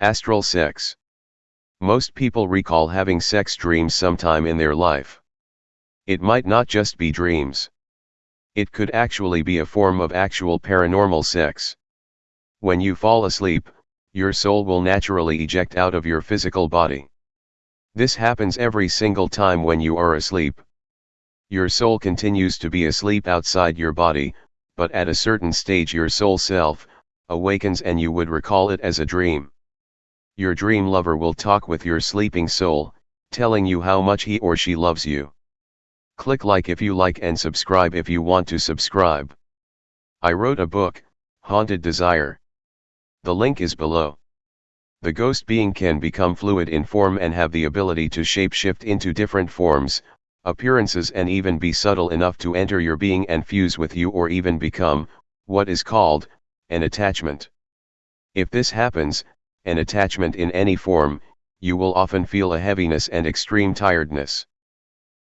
Astral sex. Most people recall having sex dreams sometime in their life. It might not just be dreams. It could actually be a form of actual paranormal sex. When you fall asleep, your soul will naturally eject out of your physical body. This happens every single time when you are asleep. Your soul continues to be asleep outside your body, but at a certain stage your soul self, awakens and you would recall it as a dream. Your dream lover will talk with your sleeping soul, telling you how much he or she loves you. Click like if you like and subscribe if you want to subscribe. I wrote a book, Haunted Desire. The link is below. The ghost being can become fluid in form and have the ability to shapeshift into different forms, appearances and even be subtle enough to enter your being and fuse with you or even become, what is called, an attachment. If this happens, an attachment in any form, you will often feel a heaviness and extreme tiredness.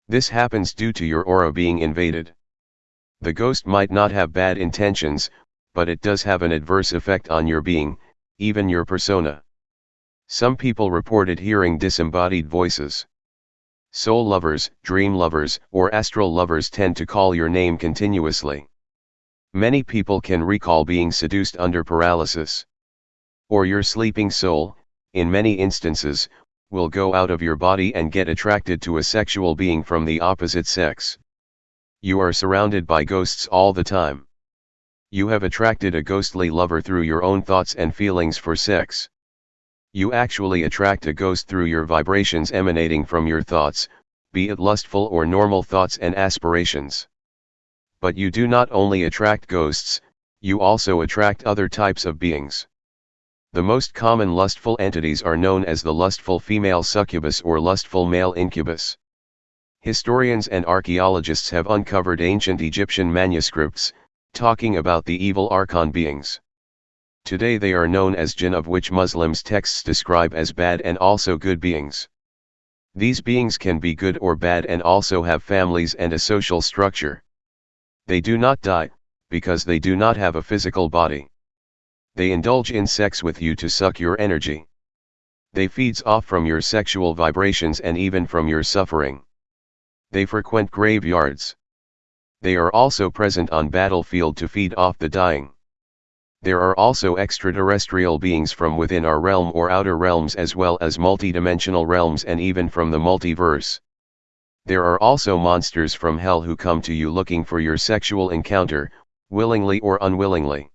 This happens due to your aura being invaded. The ghost might not have bad intentions, but it does have an adverse effect on your being, even your persona. Some people reported hearing disembodied voices. Soul lovers, dream lovers, or astral lovers tend to call your name continuously. Many people can recall being seduced under paralysis. Or your sleeping soul, in many instances, will go out of your body and get attracted to a sexual being from the opposite sex. You are surrounded by ghosts all the time. You have attracted a ghostly lover through your own thoughts and feelings for sex. You actually attract a ghost through your vibrations emanating from your thoughts, be it lustful or normal thoughts and aspirations. But you do not only attract ghosts, you also attract other types of beings. The most common lustful entities are known as the lustful female succubus or lustful male incubus. Historians and archaeologists have uncovered ancient Egyptian manuscripts, talking about the evil archon beings. Today they are known as jinn of which Muslims texts describe as bad and also good beings. These beings can be good or bad and also have families and a social structure. They do not die, because they do not have a physical body. They indulge in sex with you to suck your energy. They feeds off from your sexual vibrations and even from your suffering. They frequent graveyards. They are also present on battlefield to feed off the dying. There are also extraterrestrial beings from within our realm or outer realms as well as multidimensional realms and even from the multiverse. There are also monsters from hell who come to you looking for your sexual encounter, willingly or unwillingly.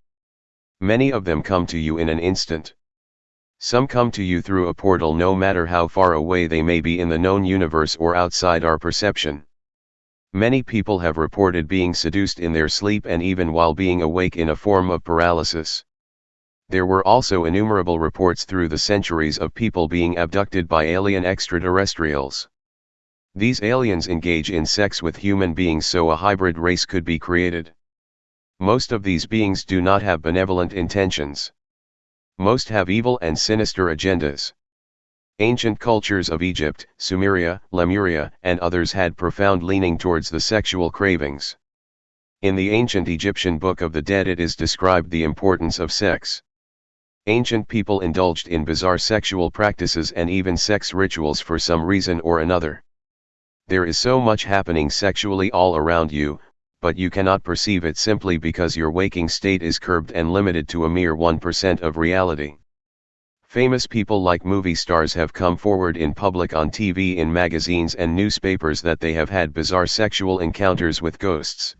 Many of them come to you in an instant. Some come to you through a portal no matter how far away they may be in the known universe or outside our perception. Many people have reported being seduced in their sleep and even while being awake in a form of paralysis. There were also innumerable reports through the centuries of people being abducted by alien extraterrestrials. These aliens engage in sex with human beings so a hybrid race could be created. Most of these beings do not have benevolent intentions. Most have evil and sinister agendas. Ancient cultures of Egypt, Sumeria, Lemuria, and others had profound leaning towards the sexual cravings. In the ancient Egyptian Book of the Dead it is described the importance of sex. Ancient people indulged in bizarre sexual practices and even sex rituals for some reason or another. There is so much happening sexually all around you, but you cannot perceive it simply because your waking state is curbed and limited to a mere 1% of reality. Famous people like movie stars have come forward in public on TV in magazines and newspapers that they have had bizarre sexual encounters with ghosts.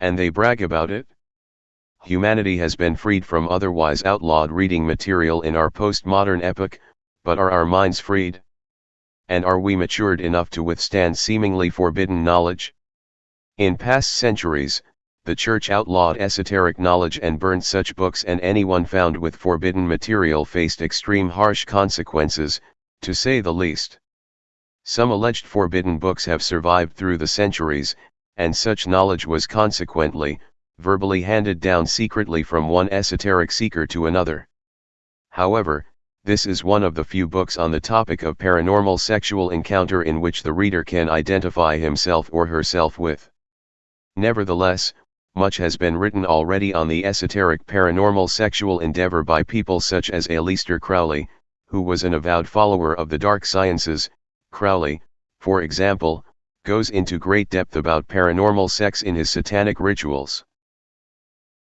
And they brag about it? Humanity has been freed from otherwise outlawed reading material in our postmodern epoch, but are our minds freed? And are we matured enough to withstand seemingly forbidden knowledge? In past centuries, the Church outlawed esoteric knowledge and burned such books and anyone found with forbidden material faced extreme harsh consequences, to say the least. Some alleged forbidden books have survived through the centuries, and such knowledge was consequently, verbally handed down secretly from one esoteric seeker to another. However, this is one of the few books on the topic of paranormal sexual encounter in which the reader can identify himself or herself with. Nevertheless, much has been written already on the esoteric paranormal sexual endeavor by people such as Aleister Crowley, who was an avowed follower of the dark sciences, Crowley, for example, goes into great depth about paranormal sex in his satanic rituals.